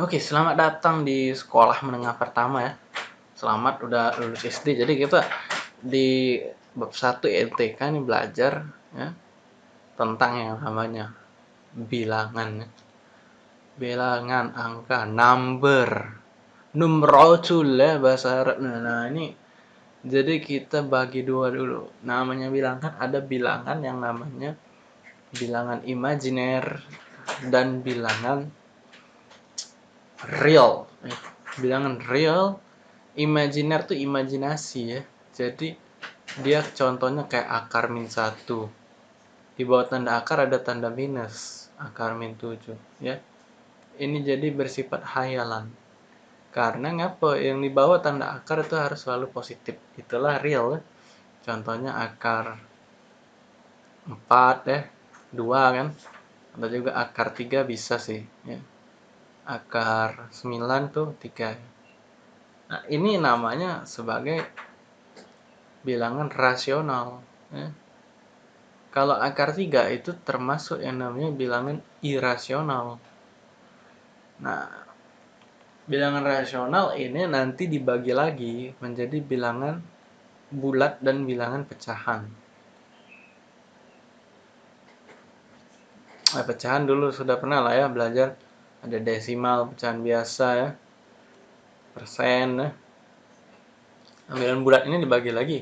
Oke, selamat datang di sekolah menengah pertama ya. Selamat udah lulus SD. Jadi kita di bab 1 INTK ini belajar ya tentang yang namanya bilangan. ya. Bilangan angka, number. Numrotul ya bahasa Arab. Nah ini jadi kita bagi dua dulu. Namanya bilangan ada bilangan yang namanya bilangan imajiner dan bilangan real. Bilangan real imajiner tuh imajinasi ya. Jadi dia contohnya kayak akar min satu. Di bawah tanda akar ada tanda minus akar min 7 ya. Ini jadi bersifat hayalan karena ngapa? Yang di bawah tanda akar itu harus selalu positif. Itulah real ya. contohnya akar 4 ya 2 kan. Atau juga akar 3 bisa sih ya akar 9 tuh 3. Nah, ini namanya sebagai bilangan rasional. Ya. Kalau akar 3 itu termasuk yang namanya bilangan irasional. Nah, bilangan rasional ini nanti dibagi lagi menjadi bilangan bulat dan bilangan pecahan. Nah, pecahan dulu sudah pernah lah ya belajar ada desimal pecahan biasa ya. Persen ya. Bilangan bulat ini dibagi lagi.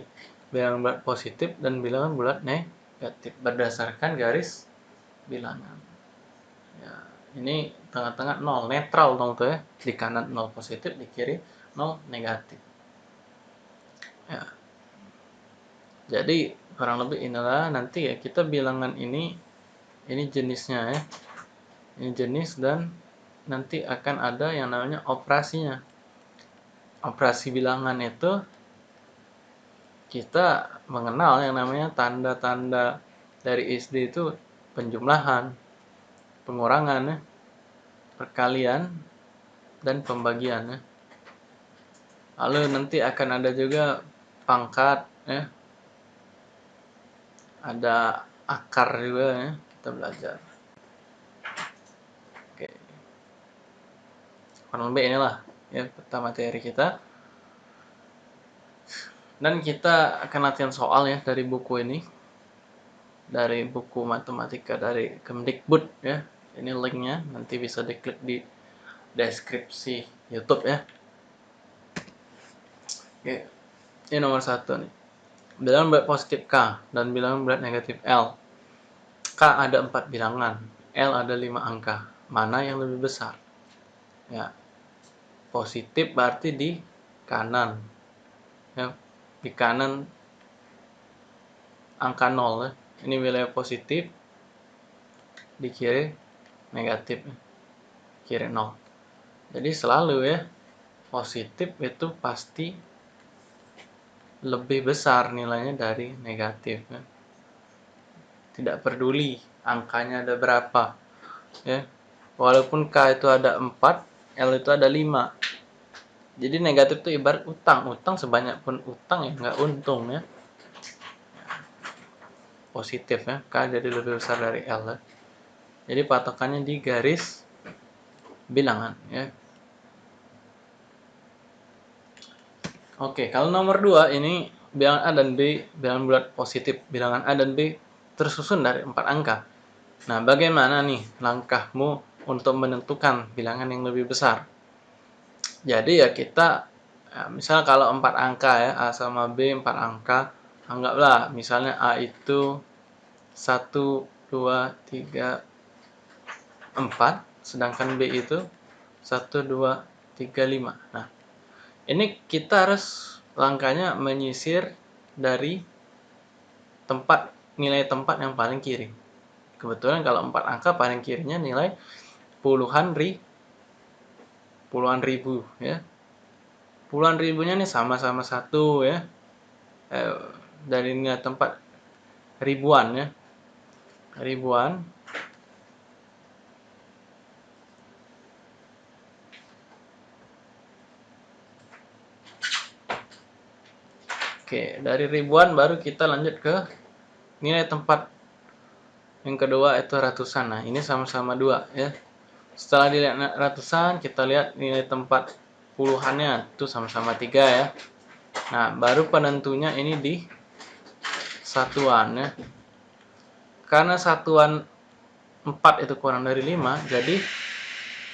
Bilangan bulat positif dan bilangan bulat negatif. Berdasarkan garis bilangan. Ya ini tengah-tengah nol. Netral dong tuh ya. Di kanan nol positif di kiri nol negatif. Ya. Jadi kurang lebih inilah nanti ya kita bilangan ini ini jenisnya ya. Ini jenis dan nanti akan ada yang namanya operasinya. Operasi bilangan itu kita mengenal yang namanya tanda-tanda dari SD itu penjumlahan, pengurangan, perkalian, dan pembagian. Lalu nanti akan ada juga pangkat, ya. ada akar juga ya kita belajar. Kurang lebih inilah ya peta materi kita. Dan kita akan latihan soal ya dari buku ini. Dari buku matematika dari Kemdikbud ya. Ini linknya nanti bisa diklik di deskripsi YouTube ya. Oke ini nomor satu nih. Bilangan berat positif K dan bilangan berat negatif L. K ada empat bilangan L ada lima angka. Mana yang lebih besar? Ya positif berarti di kanan ya di kanan angka 0 ya. ini wilayah positif di kiri negatif ya. kiri 0 jadi selalu ya positif itu pasti lebih besar nilainya dari negatif ya. tidak peduli angkanya ada berapa ya walaupun K itu ada 4 L itu ada 5 jadi negatif itu ibarat utang utang sebanyak pun utang ya nggak untung ya positif ya K jadi lebih besar dari L ya. jadi patokannya di garis bilangan ya Oke, kalau nomor 2 ini bilangan A dan B, bilangan bulat positif. Bilangan A dan B tersusun dari 4 angka. Nah, bagaimana nih langkahmu untuk menentukan bilangan yang lebih besar. Jadi ya kita, ya misal kalau empat angka ya, A sama B empat angka, anggaplah misalnya A itu 1, 2, 3, 4, sedangkan B itu 1, 2, 3, 5. Nah, ini kita harus langkahnya menyisir dari tempat nilai tempat yang paling kiri. Kebetulan kalau empat angka paling kirinya nilai puluhan ri puluhan ribu ya. Puluhan ribunya nih sama-sama satu ya. Eh, dari tempat ribuan ya. Ribuan. Oke, dari ribuan baru kita lanjut ke nilai tempat. Yang kedua itu ratusan. Nah, ini sama-sama dua ya setelah dilihat ratusan kita lihat nilai tempat puluhannya. Itu sama-sama tiga ya. Nah baru penentunya ini di satuan ya karena satuan 4 itu kurang dari 5 jadi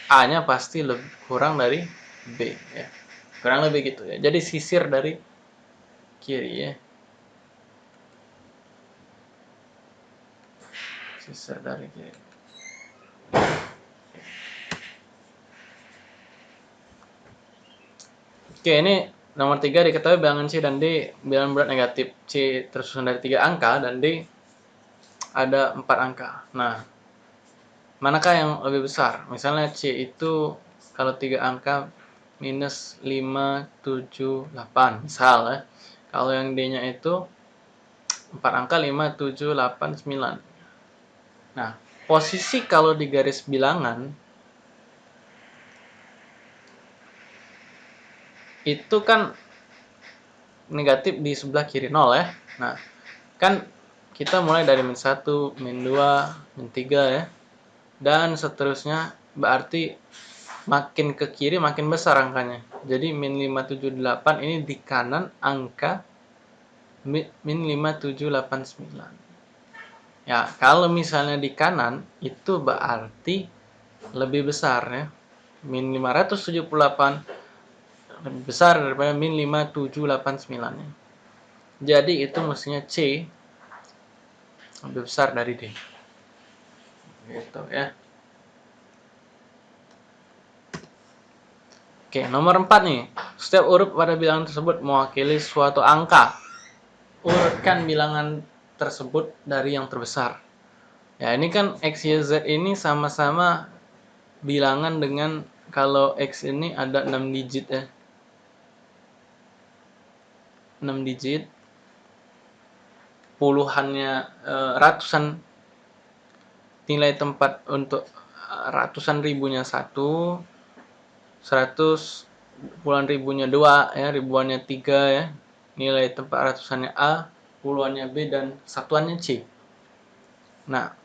A nya pasti lebih kurang dari B ya. Kurang lebih gitu ya. Jadi sisir dari kiri ya. Sisir dari kiri Oke, ini nomor 3 diketahui bilangan C dan D bilangan berat negatif. C tersusun dari tiga angka dan D ada empat angka. Nah, manakah yang lebih besar? Misalnya C itu kalau tiga angka minus 5, 7, 8 misal ya. Kalau yang D-nya itu empat angka 5, 7, 8, 9. Nah, posisi kalau di garis bilangan itu kan negatif di sebelah kiri 0 ya. Nah, kan kita mulai dari min 1, min 2, min 3 ya. Dan seterusnya berarti makin ke kiri makin besar angkanya. Jadi min 578 ini di kanan angka min 5789. Ya, kalau misalnya di kanan itu berarti lebih besar ya. Min 578 lebih besar daripada min 5789 nya. Jadi itu mestinya C lebih besar dari D. Gitu ya. Oke, nomor 4 nih. Setiap huruf pada bilangan tersebut mewakili suatu angka. Urutkan bilangan tersebut dari yang terbesar. Ya, ini kan X, Y, Z ini sama-sama bilangan dengan kalau X ini ada 6 digit ya. 6 digit puluhannya uh, ratusan nilai tempat untuk uh, ratusan ribunya satu seratus puluhan ribunya dua ya ribuannya tiga ya nilai tempat ratusannya A puluhannya B dan satuannya C. Nah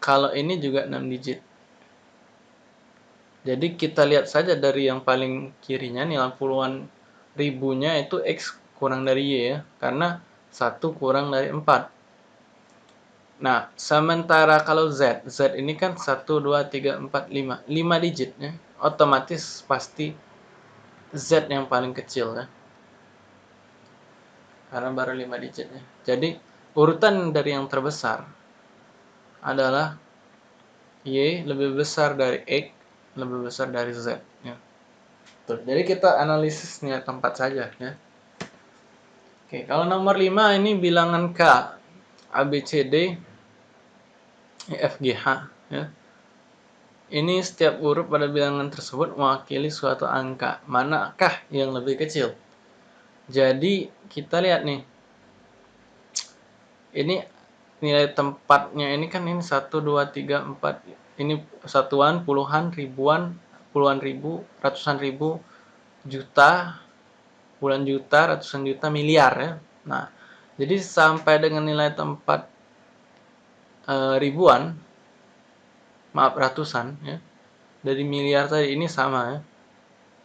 kalau ini juga 6 digit. Jadi kita lihat saja dari yang paling kirinya nilai puluhan ribunya itu X kurang dari Y ya, karena 1 kurang dari 4. Nah, sementara kalau Z, Z ini kan 1, 2, 3, 4, 5. 5 digit ya, otomatis pasti Z yang paling kecil ya. Karena baru 5 digitnya. Jadi, urutan dari yang terbesar adalah Y lebih besar dari X, lebih besar dari Z. Ya. Tuh, jadi kita analisisnya tempat saja ya. Oke, kalau nomor 5 ini bilangan K. A, B, C, D, E, F, G, H. Ya. Ini setiap huruf pada bilangan tersebut mewakili suatu angka. Manakah yang lebih kecil? Jadi, kita lihat nih. Ini nilai tempatnya ini kan ini 1, 2, 3, 4. Ini satuan, puluhan, ribuan, puluhan ribu, ratusan ribu, juta, puluhan juta, ratusan juta, miliar ya. Nah, jadi sampai dengan nilai tempat e, ribuan, maaf ratusan ya, dari miliar tadi ini sama ya,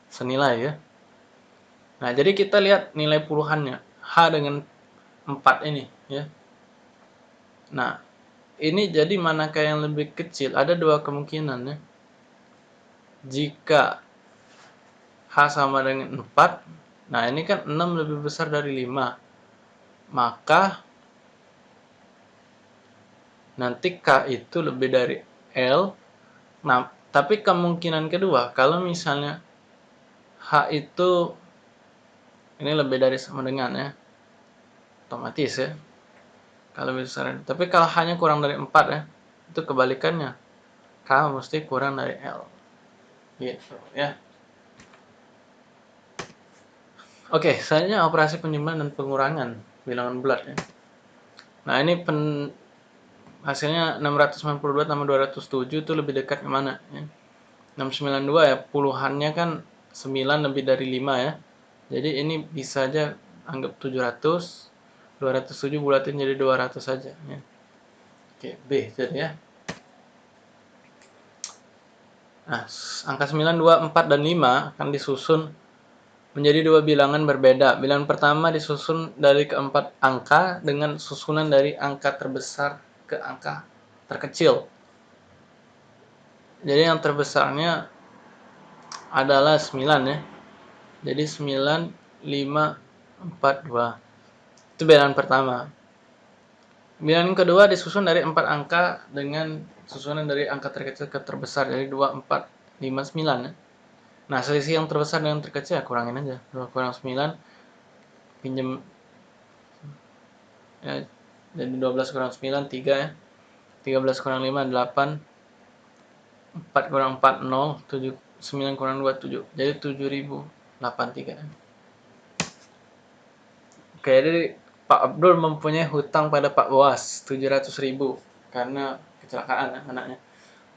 senilai ya. Nah, jadi kita lihat nilai puluhannya, H dengan 4 ini ya. Nah, ini jadi manakah yang lebih kecil? Ada dua kemungkinan ya. Jika H sama dengan 4, Nah, ini kan 6 lebih besar dari 5. Maka nanti K itu lebih dari L. Nah, tapi kemungkinan kedua, kalau misalnya H itu ini lebih dari sama dengan ya. Otomatis ya. Kalau besar. Tapi kalau hanya kurang dari 4 ya, itu kebalikannya. K mesti kurang dari L. Gitu ya. Oke, selanjutnya operasi penyimpanan dan pengurangan bilangan bulat ya. Nah, ini pen hasilnya 692 tambah 207 itu lebih dekat ke mana ya. 692 ya, puluhannya kan 9 lebih dari 5 ya. Jadi ini bisa aja anggap 700 207 bulatin jadi 200 saja ya. Oke, B jadi ya. Nah, angka 9, 2, 4, dan 5 akan disusun menjadi dua bilangan berbeda. Bilangan pertama disusun dari keempat angka dengan susunan dari angka terbesar ke angka terkecil. Jadi yang terbesarnya adalah 9 ya. Jadi 9, 5, 4, 2. Itu bilangan pertama. Bilangan kedua disusun dari empat angka dengan susunan dari angka terkecil ke terbesar dari 2, 4, 5, 9 ya. Nah selisih yang terbesar dengan terkecil ya kurangin aja. 2 kurang 9 pinjem. Ya jadi 12 kurang 9 3 ya. 13 kurang 5 8 4 kurang 4 0 7 9 kurang 2 7 jadi 7083 ya. Oke jadi Pak Abdul mempunyai hutang pada Pak Boas 700.000 karena kecelakaan ya, anaknya.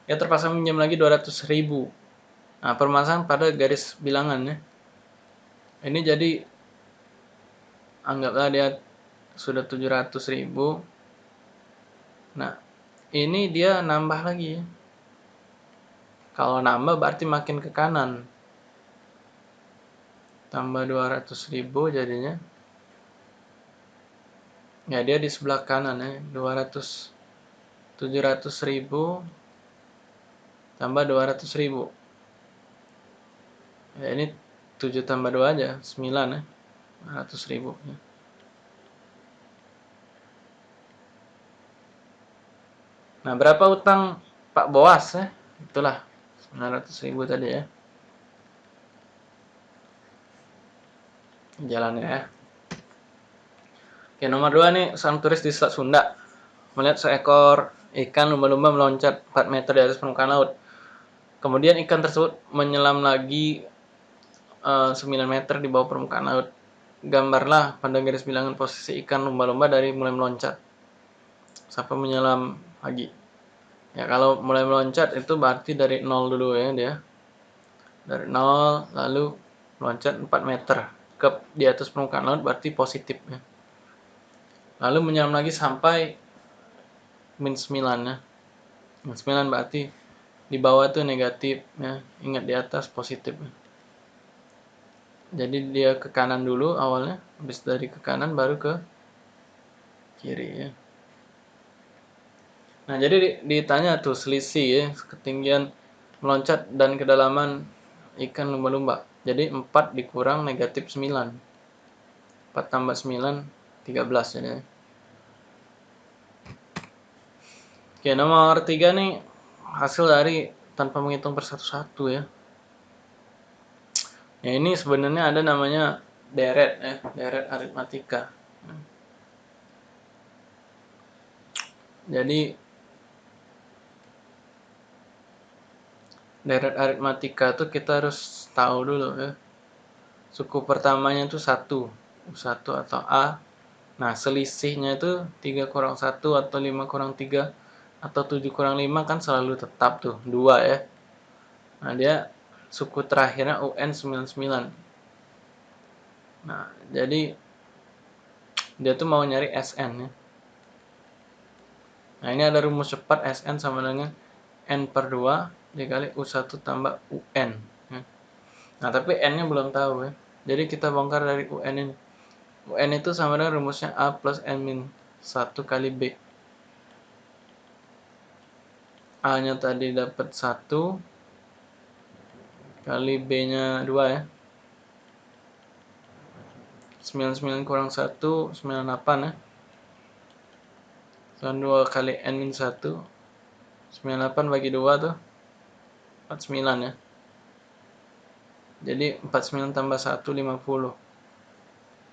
Ia terpaksa minjam lagi 200 ribu. Nah, permasalahan pada garis bilangannya. Ini jadi anggaplah dia sudah 700 ribu. Nah, ini dia nambah lagi. Kalau nambah berarti makin ke kanan. Tambah 200 ribu jadinya. Ya, dia di sebelah kanan ya. 200 700 ribu tambah 200 ribu ya ini 7 tambah 2 aja 9 ya. 100 ribu ya. nah berapa utang Pak Boas ya? Itulah 900 ribu tadi ya. Jalannya ya. Oke nomor 2 nih sang turis di Selat Sunda. Melihat seekor ikan lumba-lumba meloncat 4 meter di atas permukaan laut. Kemudian ikan tersebut menyelam lagi uh, eh, 9 meter di bawah permukaan laut. Gambarlah pada garis bilangan posisi ikan lumba-lumba dari mulai meloncat sampai menyelam lagi. Ya kalau mulai meloncat itu berarti dari 0 dulu ya dia. Dari 0 lalu meloncat 4 meter ke di atas permukaan laut berarti positif ya. Lalu menyelam lagi sampai min 9 ya min 9 berarti di bawah tuh negatif ya ingat di atas positif ya. Jadi dia ke kanan dulu awalnya habis dari ke kanan baru ke kiri ya. Nah jadi ditanya tuh selisih ya ketinggian meloncat dan kedalaman ikan lumba-lumba. Jadi 4 dikurang negatif 9 4 tambah 9 13 jadi. Oke, nomor tiga nih hasil dari tanpa menghitung per satu-satu ya. Ya ini sebenarnya ada namanya deret ya, deret aritmatika. Jadi deret aritmatika tuh kita harus tahu dulu ya. Suku pertamanya itu satu, satu atau A. Nah, selisihnya itu 3 kurang 1 atau 5 kurang 3 atau 7 kurang 5 kan selalu tetap tuh 2 ya nah dia suku terakhirnya UN 99 nah jadi dia tuh mau nyari SN ya. Nah ini ada rumus cepat SN sama dengan N per 2 dikali U1 tambah UN ya. nah tapi N nya belum tahu ya. Jadi kita bongkar dari UN ini. UN itu sama dengan rumusnya A plus N min 1 kali B. A nya tadi dapat 1 kali B nya 2 ya. 99 kurang 1 98 ya. Dan 2 kali N min 1 98 bagi 2 tuh 49 ya. Jadi 49 tambah 1 50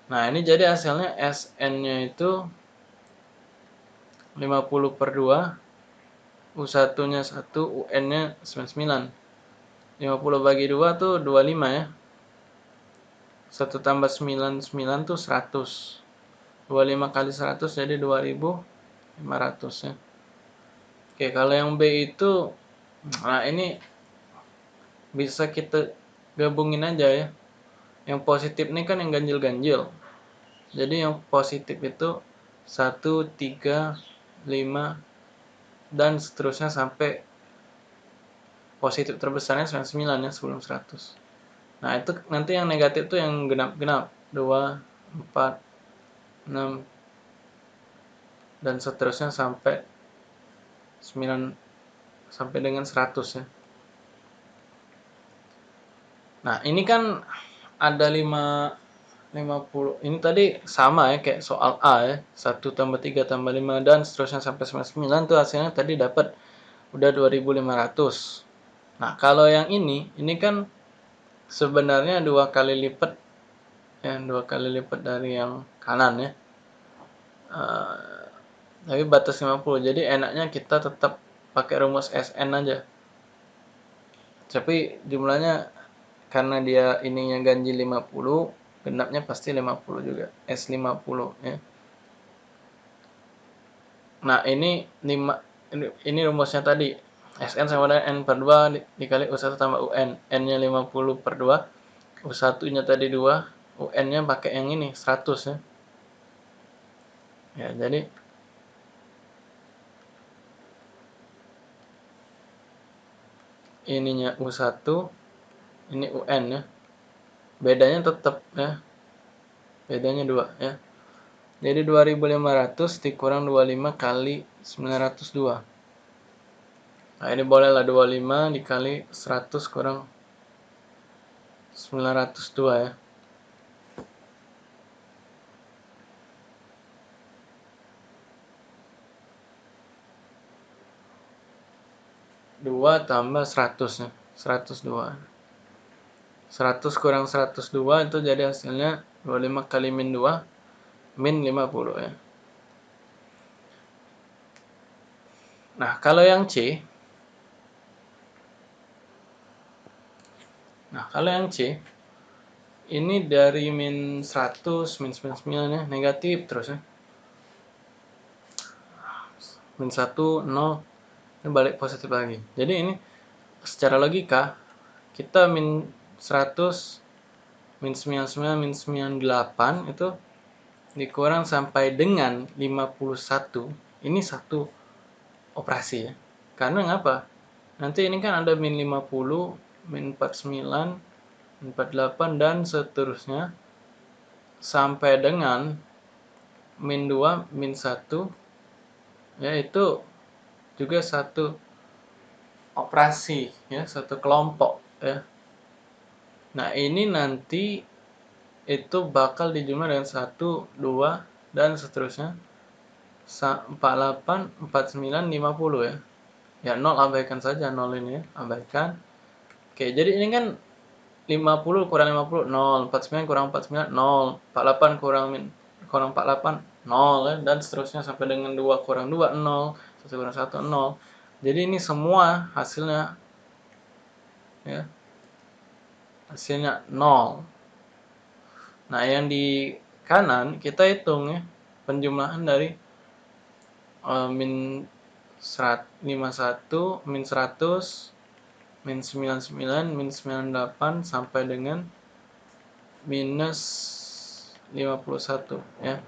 nah ini jadi hasilnya SN nya itu 50 per 2 U1 nya 1 UN nya 99 50 bagi 2 tuh 25 ya. 1 tambah 99 tuh 100 25 kali 100 jadi 2500 ya. Oke kalau yang B itu nah ini bisa kita gabungin aja ya. Yang positif ini kan yang ganjil-ganjil. Jadi yang positif itu 1, 3, 5, dan seterusnya sampai positif terbesarnya 99 ya sebelum 100 nah itu nanti yang negatif tuh yang genap-genap. 2 4 6 dan seterusnya sampai 9 sampai dengan 100 ya. Nah ini kan ada 5 50 ini tadi sama ya kayak soal A ya. 1 tambah 3 tambah 5 dan seterusnya sampai 99 tuh hasilnya tadi dapat udah 2500 nah kalau yang ini ini kan sebenarnya dua kali lipat ya dua kali lipat dari yang kanan ya. Uh, tapi batas 50 jadi enaknya kita tetap pakai rumus SN aja. Tapi jumlahnya karena dia ininya ganjil 50 genapnya pasti 50 juga S50 ya. Nah ini 5 ini, ini rumusnya tadi SN sama dengan N per 2 dikali U1 tambah UN N. Nya 50 per 2 U1 nya tadi 2 UN nya pakai yang ini 100 ya. Ya jadi ininya U1 ini UN ya. Bedanya tetap ya. Bedanya dua ya. Jadi 2500 dikurang 25 kali 902 nah ini bolehlah 25 dikali 100 kurang 902 ya dua tambah 100 ya 102 100 kurang 102 itu jadi hasilnya 25 kali min 2 min 50 ya. Nah, kalau yang C Nah, kalau yang C ini dari min 100, min 99 ya, negatif terus ya. Min 1, 0, ini balik positif lagi. Jadi ini secara logika kita min 100 min 99 min 98 itu dikurang sampai dengan 51 ini satu operasi ya karena ngapa nanti ini kan ada min 50 min 49 min 48 dan seterusnya sampai dengan min 2 min 1 ya itu juga satu operasi ya satu kelompok ya Nah, ini nanti itu bakal dijumlah dengan 1, 2, dan seterusnya. 48, 49, 50 ya. Ya, 0 abaikan saja 0 ini ya, abaikan. Oke, jadi ini kan 50 kurang 50, 0. 49 kurang 49, 0. 48 kurang kurang 48, 0 ya. Dan seterusnya sampai dengan 2 kurang 2, 0. 1 kurang 1, 0. Jadi ini semua hasilnya ya hasilnya 0 nah yang di kanan kita hitung ya penjumlahan dari uh, min 51 min 100 min 99 min 98 sampai dengan minus 51 ya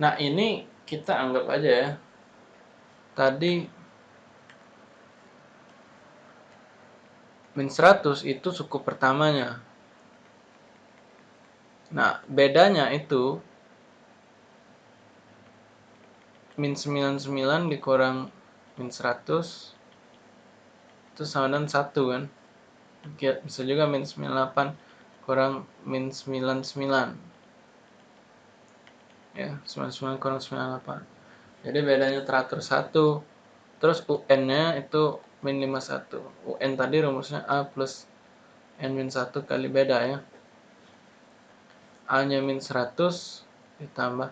nah ini kita anggap aja ya tadi min 100 itu suku pertamanya. Nah, bedanya itu min 99 dikurang min 100 itu sama dengan 1 kan. Bisa juga min 98 kurang min 99. Ya, 99 kurang 98. Jadi bedanya teratur 1. Terus UN-nya itu min 51 UN tadi rumusnya A plus N min 1 kali beda ya A nya min 100 ditambah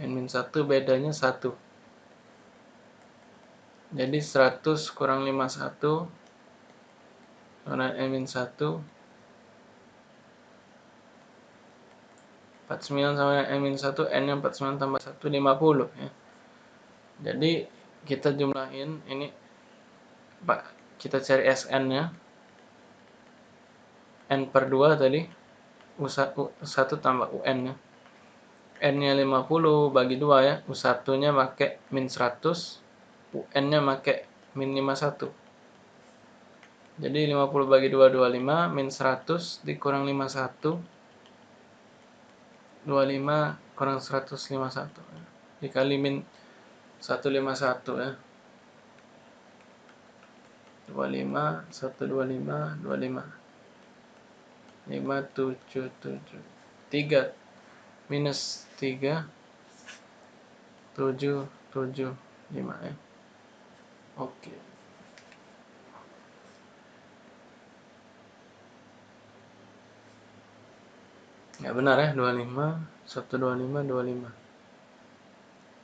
N min 1 bedanya 1 jadi 100 kurang 51 karena N min 1 49 sama N min 1 N nya 49 tambah 1 50 ya. Jadi kita jumlahin ini Pak, kita cari SN nya N per 2 tadi U1, U1 tambah UN nya N nya 50 bagi 2 ya U1 nya pakai min 100 UN nya pakai min 51 jadi 50 bagi 2 25 min 100 dikurang 51 25 kurang 151 dikali min 151 ya. 25 125 25 577 3 minus 3 7 7 5 ya oke. Ya benar ya 25 125 25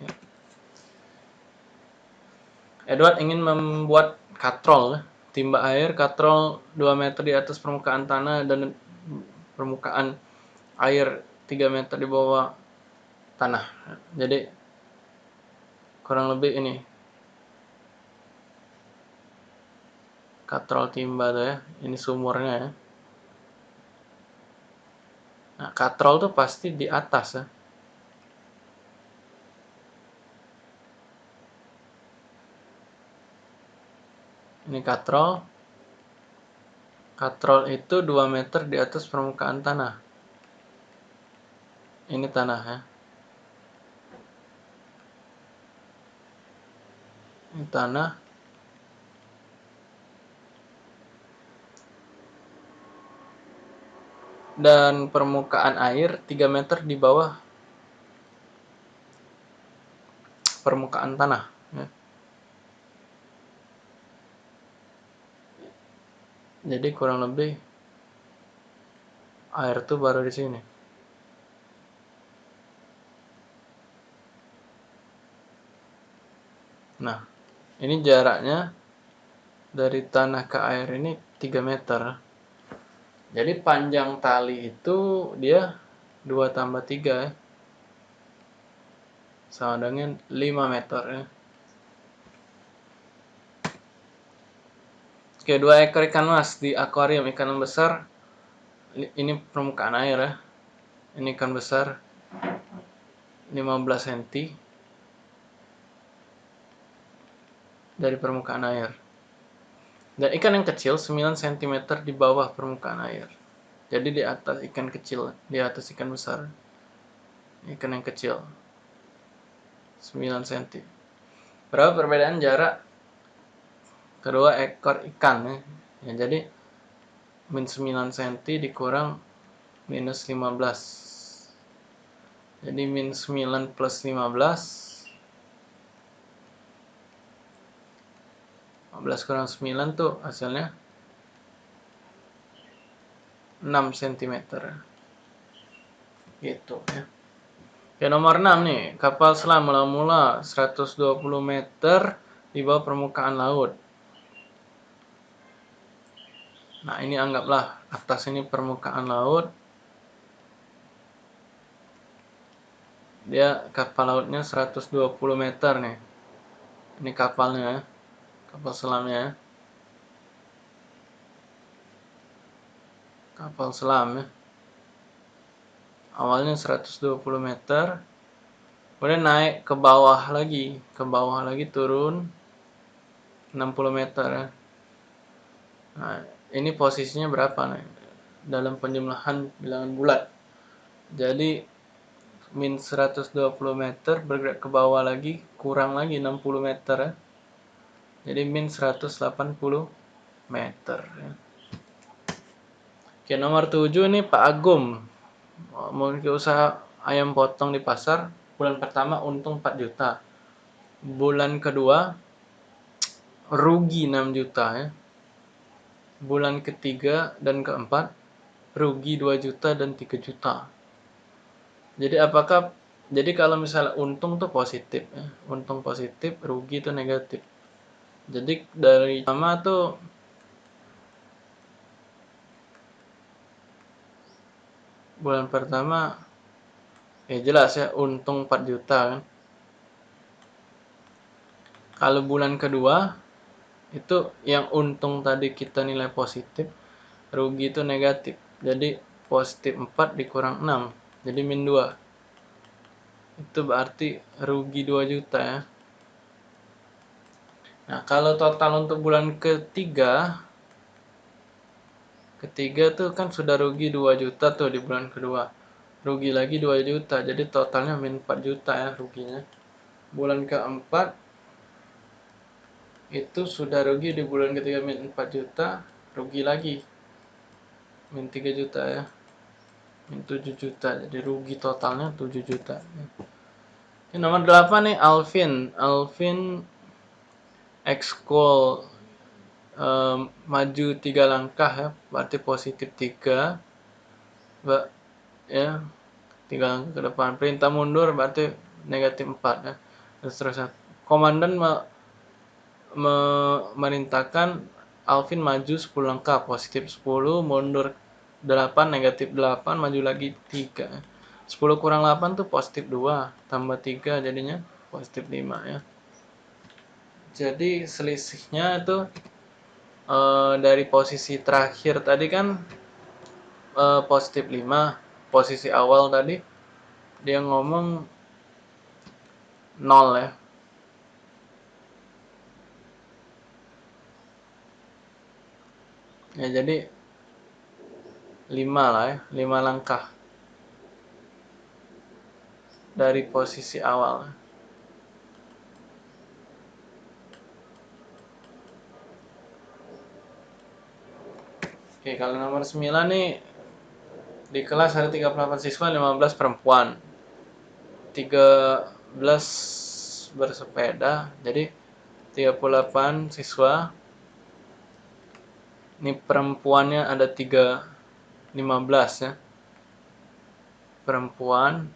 ya. Edward ingin membuat katrol timba air katrol 2 meter di atas permukaan tanah dan permukaan air 3 meter di bawah tanah. Jadi kurang lebih ini katrol timba tuh ya ini sumurnya ya Nah, katrol tuh pasti di atas ya. Ini katrol. Katrol itu 2 meter di atas permukaan tanah. Ini tanah ya. Ini tanah. Dan permukaan air 3 meter di bawah permukaan tanah. Ya. Jadi kurang lebih air tuh baru di sini. Nah, ini jaraknya dari tanah ke air ini 3 meter. Jadi panjang tali itu dia 2 tambah 3 ya. Sama dengan 5 meter ya. Oke, dua ekor ikan mas di akuarium ikan besar. Ini permukaan air ya. Ini ikan besar 15 cm dari permukaan air. Dan ikan yang kecil 9 cm di bawah permukaan air. Jadi di atas ikan kecil, di atas ikan besar. Ikan yang kecil 9 cm. Berapa perbedaan jarak kedua ekor ikan ya? ya jadi min 9 cm dikurang minus 15. Jadi min 9 plus 15 15 kurang 9 tuh hasilnya 6 cm gitu ya. Oke nomor 6 nih. Kapal selam mula-mula 120 meter di bawah permukaan laut. Nah ini anggaplah atas ini permukaan laut. Dia kapal lautnya 120 meter nih. Ini kapalnya kapal selamnya ya. kapal selam ya. Awalnya 120 meter kemudian naik ke bawah lagi ke bawah lagi turun 60 meter ya. Nah ini posisinya berapa nih? Dalam penjumlahan bilangan bulat jadi min 120 meter bergerak ke bawah lagi kurang lagi 60 meter ya jadi min 180 meter ya. Oke nomor 7 ini Pak Agum. Memiliki usaha ayam potong di pasar. Bulan pertama untung 4 juta. Bulan kedua rugi 6 juta ya. Bulan ketiga dan keempat rugi 2 juta dan 3 juta. Jadi apakah jadi kalau misalnya untung tuh positif ya. Untung positif rugi itu negatif jadi dari sama tuh bulan pertama ya jelas ya untung 4 juta kan. Kalau bulan kedua itu yang untung tadi kita nilai positif rugi itu negatif. Jadi positif 4 dikurang 6 jadi min 2 itu berarti rugi 2 juta ya Nah, kalau total untuk bulan ketiga, ketiga tuh kan sudah rugi 2 juta tuh di bulan kedua. Rugi lagi 2 juta, jadi totalnya min 4 juta ya ruginya. Bulan keempat, itu sudah rugi di bulan ketiga min 4 juta, rugi lagi. Min 3 juta ya. Min 7 juta, jadi rugi totalnya 7 juta. Ini nomor 8 nih, Alvin. Alvin ekskul um, maju tiga langkah ya berarti positif tiga ya tiga langkah ke depan. Perintah mundur berarti negatif empat ya. Dan seterusnya. Komandan me, me, merintahkan Alvin maju 10 langkah positif 10 mundur 8 negatif 8 maju lagi 3 10 kurang 8 tuh positif 2 tambah 3 jadinya positif 5 ya jadi selisihnya itu uh, dari posisi terakhir tadi kan uh, positif 5 posisi awal tadi dia ngomong 0 ya. Ya jadi 5 lah ya 5 langkah dari posisi awal Oke, kalau nomor 9 nih di kelas ada 38 siswa, 15 perempuan. 13 bersepeda. Jadi 38 siswa. Ini perempuannya ada 3 15 ya. Perempuan.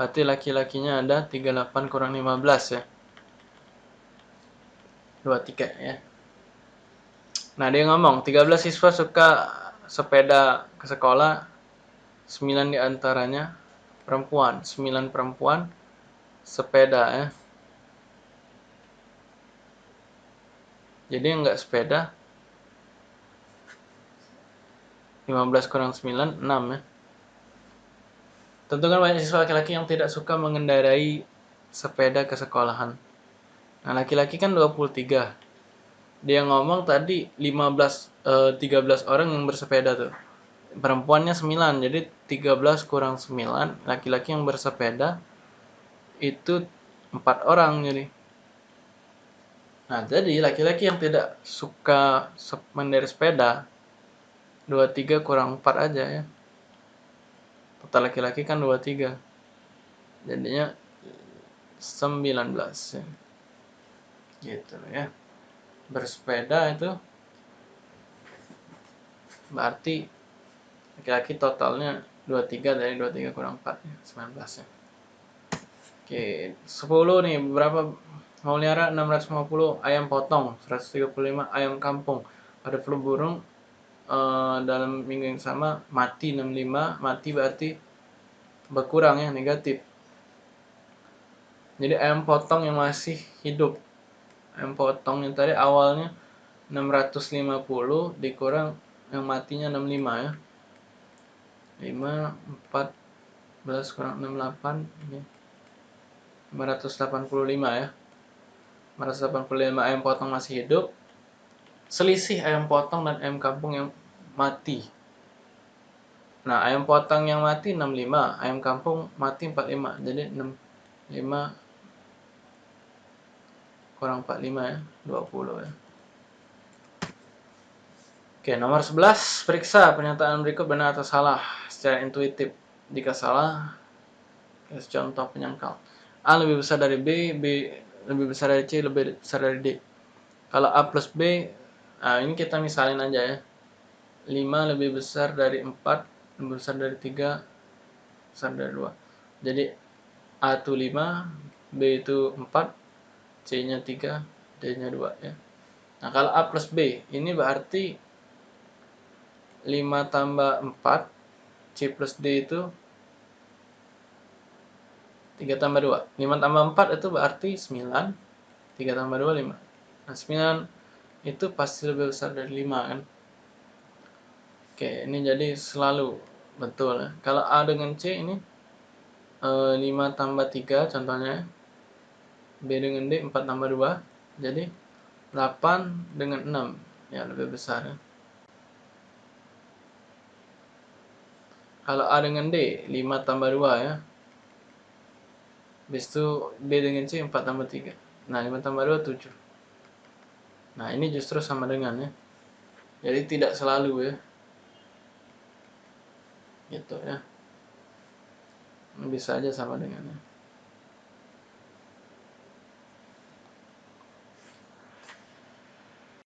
Berarti laki-lakinya ada 38 kurang 15 ya. 23 ya. Nah, dia ngomong 13 siswa suka sepeda ke sekolah, 9 di antaranya perempuan, 9 perempuan sepeda ya. Jadi enggak sepeda 15 kurang 9, 6 ya. Tentukan banyak siswa laki-laki yang tidak suka mengendarai sepeda ke sekolahan. Nah, laki-laki kan 23 dia ngomong tadi 15 eh, 13 orang yang bersepeda tuh. Perempuannya 9, jadi 13 kurang 9, laki-laki yang bersepeda itu 4 orang jadi. Nah, jadi laki-laki yang tidak suka mengendarai sepeda 23 kurang 4 aja ya. Total laki-laki kan 23. Jadinya 19 ya. Gitu ya bersepeda itu berarti laki-laki totalnya 23 dari 23 kurang 4 ya, 19 ya. Oke, 10 nih berapa melihara 650 ayam potong, 135 ayam kampung. Pada flu burung uh, dalam minggu yang sama mati 65, mati berarti berkurang ya negatif. Jadi ayam potong yang masih hidup potong yang tadi awalnya 650 dikurang yang matinya 65 ya. 5 14 kurang 68 ini. 585 ya. 585 ayam potong masih hidup. Selisih ayam potong dan ayam kampung yang mati. Nah ayam potong yang mati 65 ayam kampung mati 45 jadi 65 kurang 45 ya 20 ya. Oke nomor 11 periksa pernyataan berikut benar atau salah. Secara intuitif jika salah contoh penyangkal. A lebih besar dari B B lebih besar dari C lebih besar dari D. Kalau A plus B nah ini kita misalin aja ya. 5 lebih besar dari 4 lebih besar dari 3 besar dari 2 jadi A itu 5 B itu 4 C-nya 3, D-nya 2 ya. Nah, kalau A plus B, ini berarti 5 tambah 4, C plus D itu 3 tambah 2. 5 tambah 4 itu berarti 9, 3 tambah 2, 5. Nah, 9 itu pasti lebih besar dari 5 kan. Oke, ini jadi selalu betul ya. Kalau A dengan C ini 5 eh, tambah 3 contohnya B dengan D 4 tambah 2 jadi 8 dengan 6 ya lebih besar ya. kalau A dengan D 5 tambah 2 ya. Habis itu B dengan C 4 tambah 3 nah 5 tambah 2 7 nah ini justru sama dengan ya. Jadi tidak selalu ya. Gitu ya. Bisa aja sama dengannya